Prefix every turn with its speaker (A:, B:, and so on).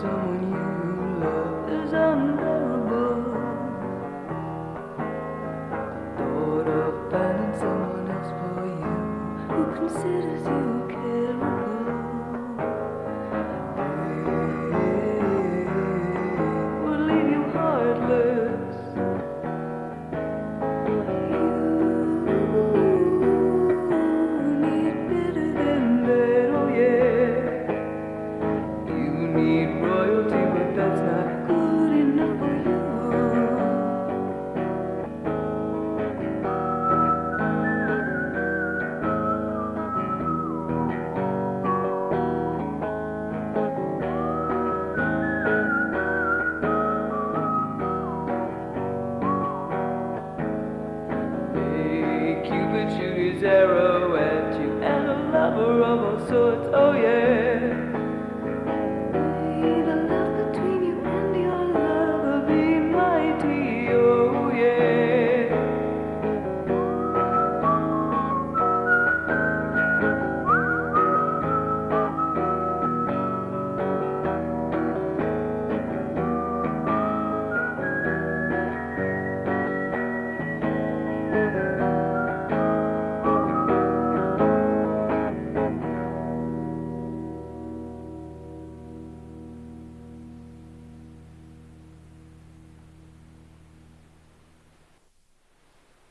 A: someone you love is unbearable. The thought of finding someone else for you who considers you. zero and you and a lover of all sorts. Oh yeah.